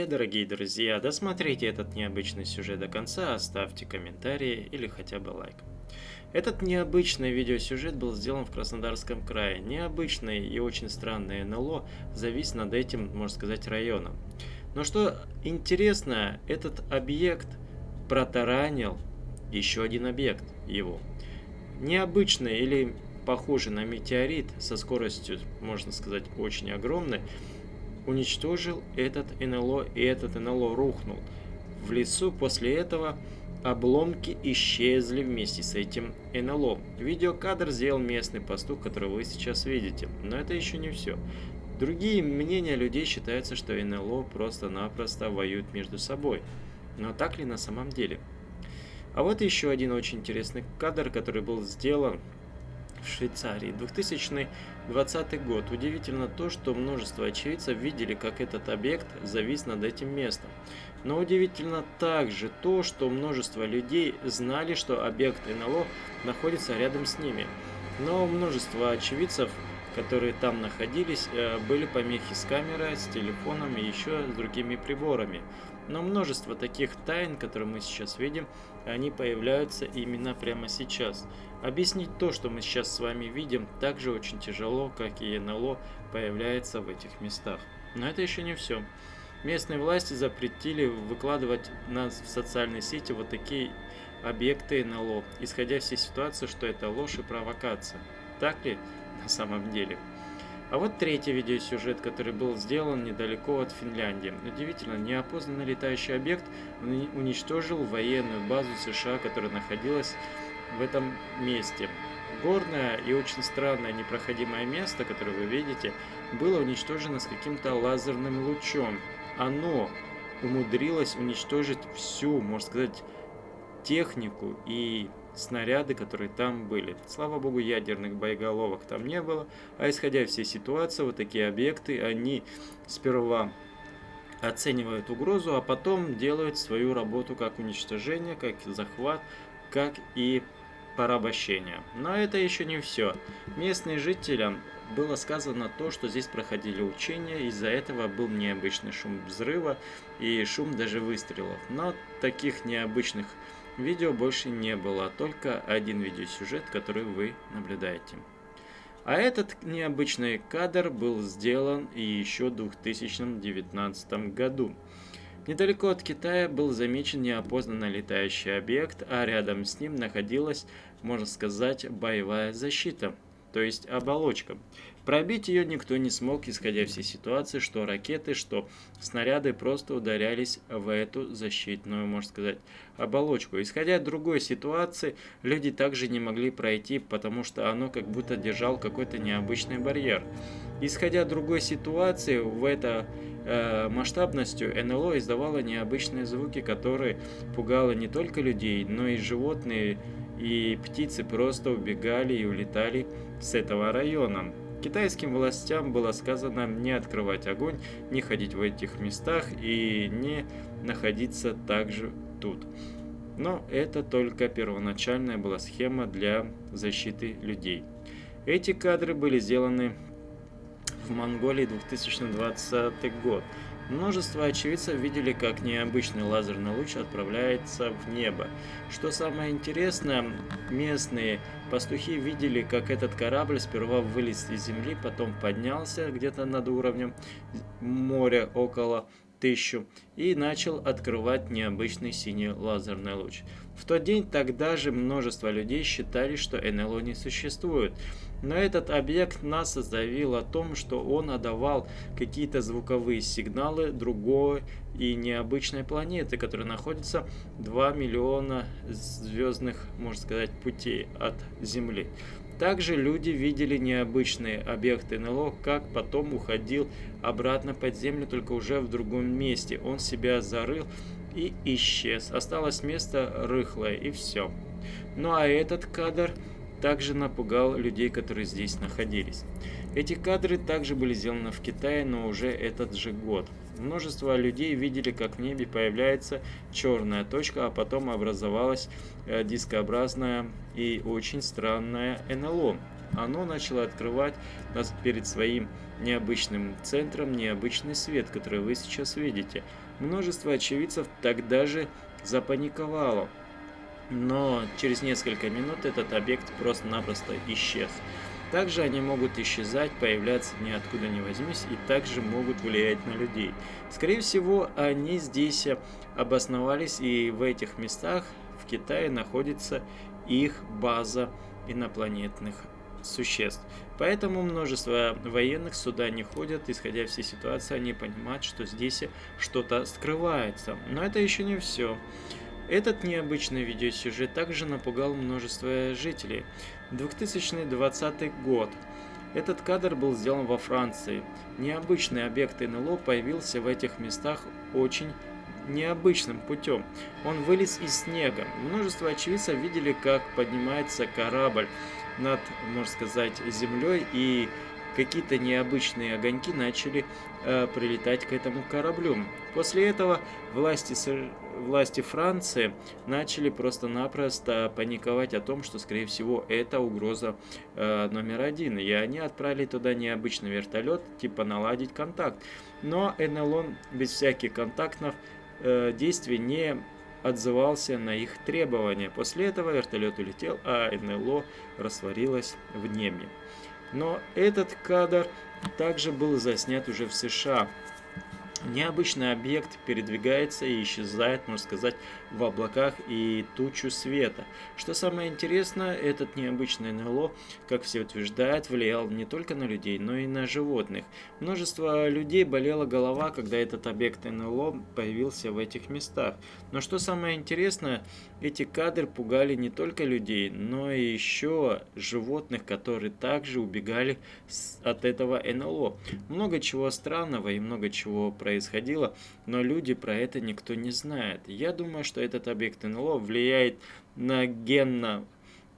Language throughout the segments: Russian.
привет, дорогие друзья! Досмотрите этот необычный сюжет до конца, оставьте комментарии или хотя бы лайк. Этот необычный видеосюжет был сделан в Краснодарском крае. Необычный и очень странный НЛО завис над этим, можно сказать, районом. Но что интересно, этот объект протаранил еще один объект его. Необычный или похожий на метеорит со скоростью, можно сказать, очень огромной, уничтожил этот НЛО, и этот НЛО рухнул. В лесу после этого обломки исчезли вместе с этим НЛО. Видеокадр сделал местный пастух, который вы сейчас видите. Но это еще не все. Другие мнения людей считаются, что НЛО просто-напросто воюют между собой. Но так ли на самом деле? А вот еще один очень интересный кадр, который был сделан Швейцарии. 2020 год. Удивительно то, что множество очевидцев видели, как этот объект завис над этим местом. Но удивительно также то, что множество людей знали, что объект НЛО находится рядом с ними. Но множество очевидцев, которые там находились, э, были помехи с камерой, с телефоном и еще с другими приборами. Но множество таких тайн, которые мы сейчас видим, они появляются именно прямо сейчас. Объяснить то, что мы сейчас с вами видим, также очень тяжело, как и НЛО появляется в этих местах. Но это еще не все. Местные власти запретили выкладывать на, в социальные сети вот такие объекты НЛО, исходя из ситуации, что это ложь и провокация. Так ли на самом деле? А вот третий видеосюжет, который был сделан недалеко от Финляндии. Удивительно, неопознанный летающий объект уничтожил военную базу США, которая находилась в этом месте. Горное и очень странное непроходимое место, которое вы видите, было уничтожено с каким-то лазерным лучом. Оно умудрилось уничтожить всю, можно сказать, технику и снаряды, которые там были. Слава богу, ядерных боеголовок там не было. А исходя из всей ситуации, вот такие объекты, они сперва оценивают угрозу, а потом делают свою работу как уничтожение, как захват, как и порабощения. Но это еще не все. Местным жителям было сказано то, что здесь проходили учения, из-за этого был необычный шум взрыва и шум даже выстрелов. Но таких необычных видео больше не было, только один видеосюжет, который вы наблюдаете. А этот необычный кадр был сделан и еще в 2019 году. Недалеко от Китая был замечен неопознанный летающий объект, а рядом с ним находилась, можно сказать, боевая защита, то есть оболочка. Пробить ее никто не смог, исходя всей ситуации, что ракеты, что снаряды просто ударялись в эту защитную, можно сказать, оболочку. Исходя от другой ситуации, люди также не могли пройти, потому что оно как будто держал какой-то необычный барьер. Исходя от другой ситуации, в это э, масштабностью НЛО издавало необычные звуки, которые пугало не только людей, но и животные и птицы просто убегали и улетали с этого района. Китайским властям было сказано не открывать огонь, не ходить в этих местах и не находиться также тут. Но это только первоначальная была схема для защиты людей. Эти кадры были сделаны в Монголии 2020 год. Множество очевидцев видели, как необычный лазерный луч отправляется в небо. Что самое интересное, местные пастухи видели, как этот корабль сперва вылез из земли, потом поднялся где-то над уровнем моря около тысячу и начал открывать необычный синий лазерный луч. В тот день тогда же множество людей считали, что НЛО не существует. Но этот объект НАСА заявил о том, что он отдавал какие-то звуковые сигналы другой и необычной планеты, которая находится 2 миллиона звездных, можно сказать, путей от Земли. Также люди видели необычные объекты НЛО, как потом уходил обратно под землю, только уже в другом месте. Он себя зарыл и исчез. Осталось место рыхлое и все. Ну а этот кадр также напугал людей, которые здесь находились. Эти кадры также были сделаны в Китае, но уже этот же год. Множество людей видели, как в небе появляется черная точка, а потом образовалась э, дискообразная и очень странная НЛО. оно начало открывать нас перед своим необычным центром необычный свет, который вы сейчас видите. Множество очевидцев тогда же запаниковало. Но через несколько минут этот объект просто-напросто исчез. Также они могут исчезать, появляться ниоткуда не возьмись и также могут влиять на людей. Скорее всего, они здесь обосновались и в этих местах в Китае находится их база инопланетных существ. Поэтому множество военных сюда не ходят, исходя всей ситуации, они понимают, что здесь что-то скрывается. Но это еще не все. Этот необычный видеосюжет также напугал множество жителей. 2020 год. Этот кадр был сделан во Франции. Необычный объект НЛО появился в этих местах очень необычным путем. Он вылез из снега. Множество очевидцев видели, как поднимается корабль над, можно сказать, землей и какие-то необычные огоньки начали э, прилетать к этому кораблю. После этого власти, власти Франции начали просто-напросто паниковать о том, что, скорее всего, это угроза э, номер один. И они отправили туда необычный вертолет, типа наладить контакт. Но НЛО без всяких контактов э, действий не отзывался на их требования. После этого вертолет улетел, а НЛО растворилось в небе. Но этот кадр также был заснят уже в США. Необычный объект передвигается и исчезает, можно сказать, в облаках и тучу света. Что самое интересное, этот необычный НЛО, как все утверждают, влиял не только на людей, но и на животных. Множество людей болела голова, когда этот объект НЛО появился в этих местах. Но что самое интересное, эти кадры пугали не только людей, но и еще животных, которые также убегали от этого НЛО. Много чего странного и много чего происходило происходило, но люди про это никто не знает. Я думаю, что этот объект НЛО влияет на генно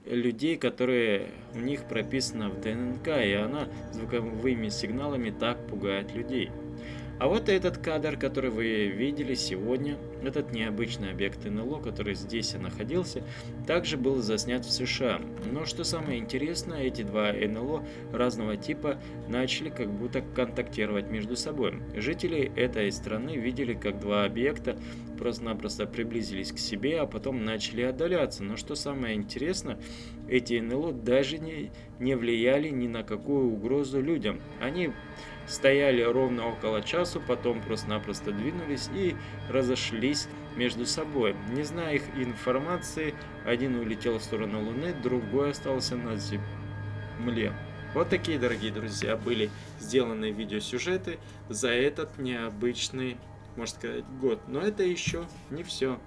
людей, которые у них прописано в ДНК, и она звуковыми сигналами так пугает людей. А вот этот кадр, который вы видели сегодня, этот необычный объект НЛО, который здесь и находился, также был заснят в США. Но что самое интересное, эти два НЛО разного типа начали как будто контактировать между собой. Жители этой страны видели, как два объекта просто-напросто приблизились к себе, а потом начали отдаляться. Но что самое интересное, эти НЛО даже не, не влияли ни на какую угрозу людям. Они стояли ровно около часу, потом просто-напросто двинулись и разошлись между собой. Не зная их информации, один улетел в сторону Луны, другой остался на Земле. Вот такие, дорогие друзья, были сделаны видеосюжеты за этот необычный, можно сказать, год. Но это еще не все.